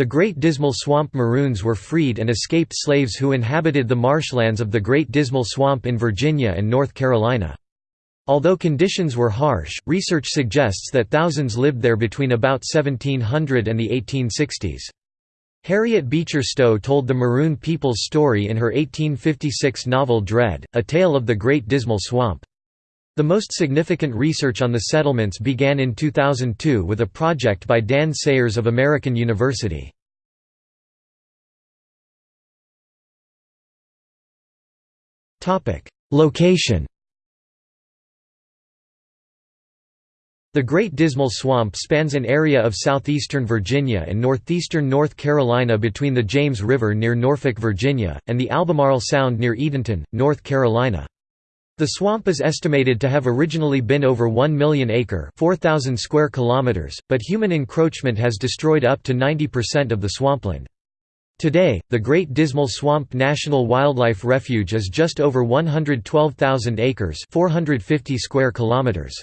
The Great Dismal Swamp Maroons were freed and escaped slaves who inhabited the marshlands of the Great Dismal Swamp in Virginia and North Carolina. Although conditions were harsh, research suggests that thousands lived there between about 1700 and the 1860s. Harriet Beecher Stowe told the Maroon people's story in her 1856 novel Dread, A Tale of the Great Dismal Swamp. The most significant research on the settlements began in 2002 with a project by Dan Sayers of American University. Location The Great Dismal Swamp spans an area of southeastern Virginia and northeastern North Carolina between the James River near Norfolk, Virginia, and the Albemarle Sound near Edenton, North Carolina. The swamp is estimated to have originally been over 1 million acre 4,000 square kilometers, but human encroachment has destroyed up to 90% of the swampland. Today, the Great Dismal Swamp National Wildlife Refuge is just over 112,000 acres 450 square kilometers.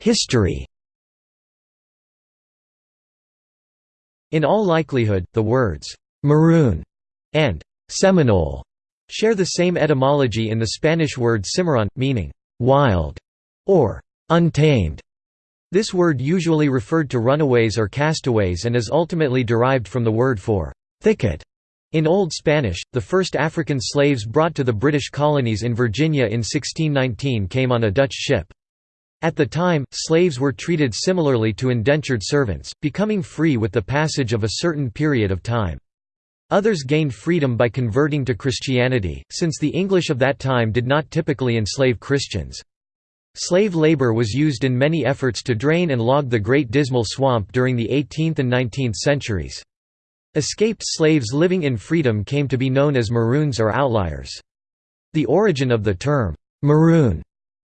History In all likelihood, the words «maroon» and «Seminole» share the same etymology in the Spanish word cimarron, meaning «wild» or «untamed». This word usually referred to runaways or castaways and is ultimately derived from the word for «thicket». In Old Spanish, the first African slaves brought to the British colonies in Virginia in 1619 came on a Dutch ship. At the time, slaves were treated similarly to indentured servants, becoming free with the passage of a certain period of time. Others gained freedom by converting to Christianity, since the English of that time did not typically enslave Christians. Slave labor was used in many efforts to drain and log the Great Dismal Swamp during the 18th and 19th centuries. Escaped slaves living in freedom came to be known as Maroons or outliers. The origin of the term, Maroon,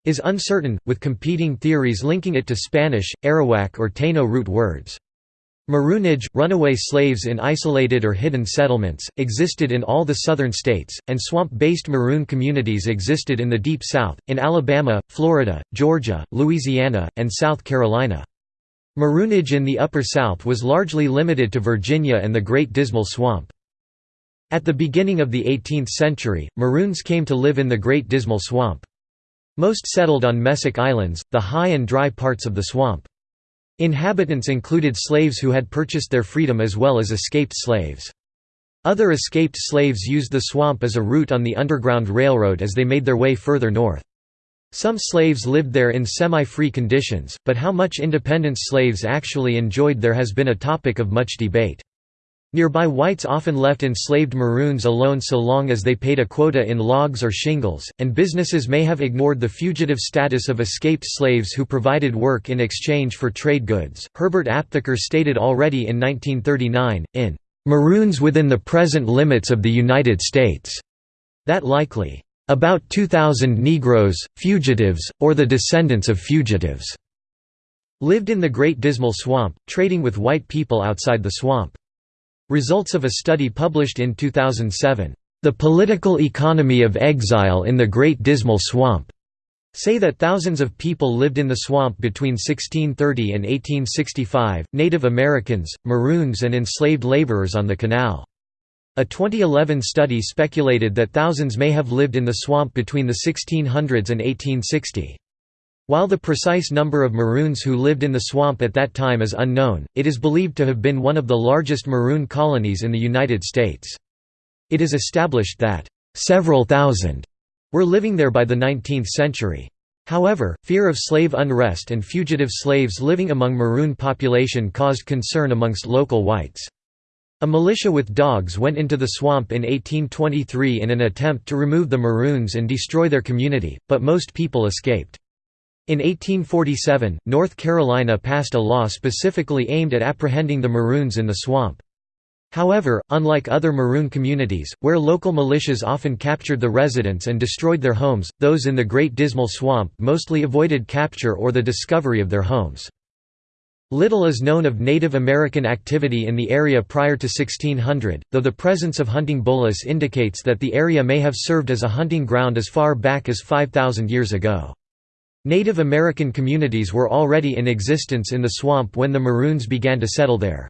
is uncertain, with competing theories linking it to Spanish, Arawak or Taino root words. Maroonage, runaway slaves in isolated or hidden settlements, existed in all the southern states, and swamp-based maroon communities existed in the Deep South, in Alabama, Florida, Georgia, Louisiana, and South Carolina. Maroonage in the Upper South was largely limited to Virginia and the Great Dismal Swamp. At the beginning of the 18th century, Maroons came to live in the Great Dismal Swamp. Most settled on mesic Islands, the high and dry parts of the swamp. Inhabitants included slaves who had purchased their freedom as well as escaped slaves. Other escaped slaves used the swamp as a route on the Underground Railroad as they made their way further north. Some slaves lived there in semi-free conditions, but how much independence slaves actually enjoyed there has been a topic of much debate. Nearby whites often left enslaved Maroons alone so long as they paid a quota in logs or shingles, and businesses may have ignored the fugitive status of escaped slaves who provided work in exchange for trade goods. Herbert Aptheker stated already in 1939, in Maroons Within the Present Limits of the United States, that likely about 2,000 Negroes, fugitives, or the descendants of fugitives, lived in the Great Dismal Swamp, trading with white people outside the swamp. Results of a study published in 2007, "'The Political Economy of Exile in the Great Dismal Swamp' say that thousands of people lived in the swamp between 1630 and 1865, Native Americans, Maroons and enslaved laborers on the canal. A 2011 study speculated that thousands may have lived in the swamp between the 1600s and 1860. While the precise number of Maroons who lived in the swamp at that time is unknown, it is believed to have been one of the largest Maroon colonies in the United States. It is established that, "...several thousand were living there by the 19th century. However, fear of slave unrest and fugitive slaves living among Maroon population caused concern amongst local whites. A militia with dogs went into the swamp in 1823 in an attempt to remove the Maroons and destroy their community, but most people escaped. In 1847, North Carolina passed a law specifically aimed at apprehending the Maroons in the swamp. However, unlike other Maroon communities, where local militias often captured the residents and destroyed their homes, those in the Great Dismal Swamp mostly avoided capture or the discovery of their homes. Little is known of Native American activity in the area prior to 1600, though the presence of hunting bolas indicates that the area may have served as a hunting ground as far back as 5,000 years ago. Native American communities were already in existence in the swamp when the Maroons began to settle there.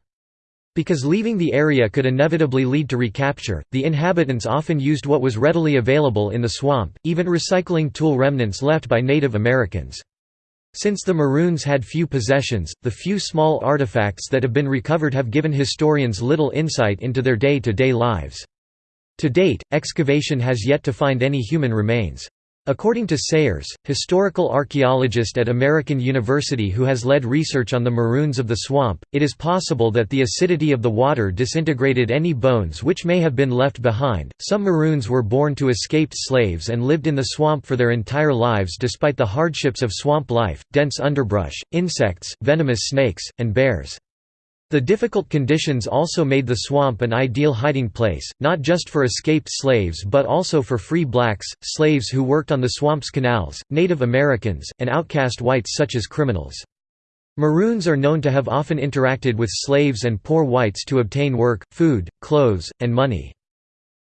Because leaving the area could inevitably lead to recapture, the inhabitants often used what was readily available in the swamp, even recycling tool remnants left by Native Americans. Since the Maroons had few possessions, the few small artifacts that have been recovered have given historians little insight into their day-to-day -day lives. To date, excavation has yet to find any human remains. According to Sayers, historical archaeologist at American University who has led research on the maroons of the swamp, it is possible that the acidity of the water disintegrated any bones which may have been left behind. Some maroons were born to escaped slaves and lived in the swamp for their entire lives despite the hardships of swamp life, dense underbrush, insects, venomous snakes, and bears. The difficult conditions also made the swamp an ideal hiding place, not just for escaped slaves but also for free blacks, slaves who worked on the swamp's canals, Native Americans, and outcast whites such as criminals. Maroons are known to have often interacted with slaves and poor whites to obtain work, food, clothes, and money.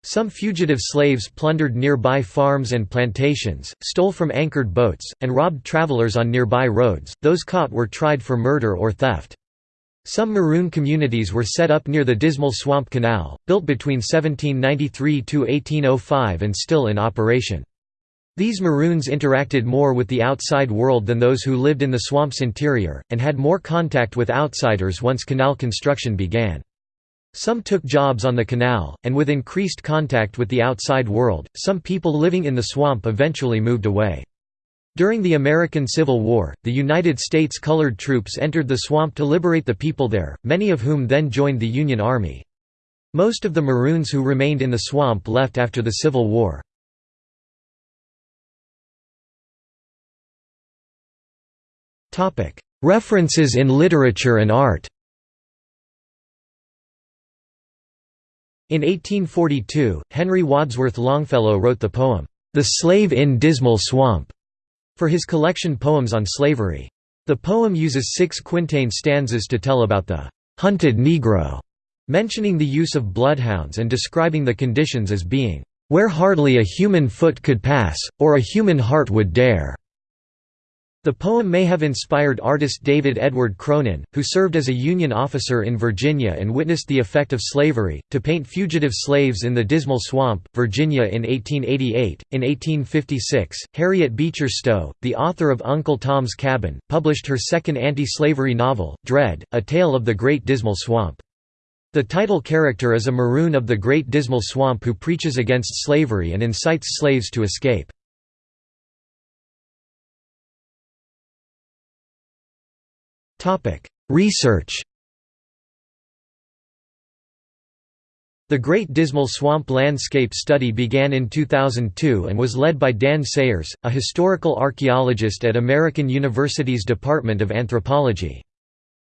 Some fugitive slaves plundered nearby farms and plantations, stole from anchored boats, and robbed travelers on nearby roads. Those caught were tried for murder or theft. Some Maroon communities were set up near the Dismal Swamp Canal, built between 1793–1805 and still in operation. These Maroons interacted more with the outside world than those who lived in the swamp's interior, and had more contact with outsiders once canal construction began. Some took jobs on the canal, and with increased contact with the outside world, some people living in the swamp eventually moved away. During the American Civil War, the United States colored troops entered the swamp to liberate the people there, many of whom then joined the Union Army. Most of the Maroons who remained in the swamp left after the Civil War. References in literature and art In 1842, Henry Wadsworth Longfellow wrote the poem, "'The Slave in Dismal Swamp' for his collection Poems on Slavery. The poem uses six quintain stanzas to tell about the «hunted Negro», mentioning the use of bloodhounds and describing the conditions as being «where hardly a human foot could pass, or a human heart would dare». The poem may have inspired artist David Edward Cronin, who served as a Union officer in Virginia and witnessed the effect of slavery, to paint fugitive slaves in the Dismal Swamp, Virginia in 1888. In 1856, Harriet Beecher Stowe, the author of Uncle Tom's Cabin, published her second anti-slavery novel, Dread, A Tale of the Great Dismal Swamp. The title character is a Maroon of the Great Dismal Swamp who preaches against slavery and incites slaves to escape. Research The Great Dismal Swamp Landscape Study began in 2002 and was led by Dan Sayers, a historical archaeologist at American University's Department of Anthropology.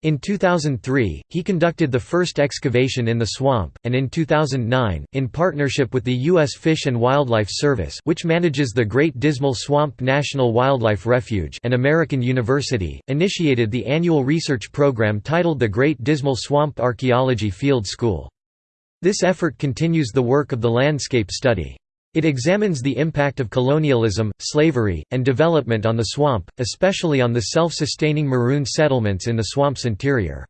In 2003, he conducted the first excavation in the swamp, and in 2009, in partnership with the U.S. Fish and Wildlife Service which manages the Great Dismal Swamp National Wildlife Refuge and American University, initiated the annual research program titled the Great Dismal Swamp Archaeology Field School. This effort continues the work of the landscape study. It examines the impact of colonialism, slavery, and development on the swamp, especially on the self-sustaining maroon settlements in the swamp's interior.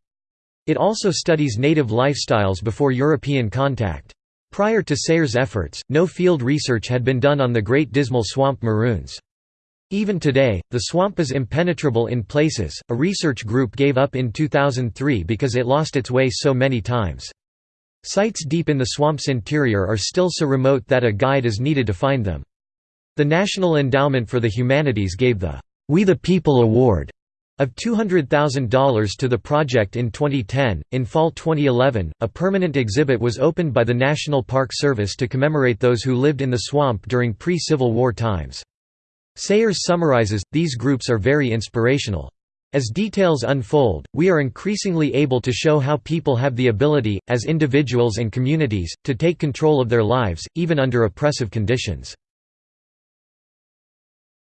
It also studies native lifestyles before European contact. Prior to Sayers' efforts, no field research had been done on the Great Dismal Swamp maroons. Even today, the swamp is impenetrable in places. A research group gave up in 2003 because it lost its way so many times. Sites deep in the swamp's interior are still so remote that a guide is needed to find them. The National Endowment for the Humanities gave the We the People Award of $200,000 to the project in 2010. In fall 2011, a permanent exhibit was opened by the National Park Service to commemorate those who lived in the swamp during pre Civil War times. Sayers summarizes these groups are very inspirational. As details unfold, we are increasingly able to show how people have the ability, as individuals and communities, to take control of their lives, even under oppressive conditions.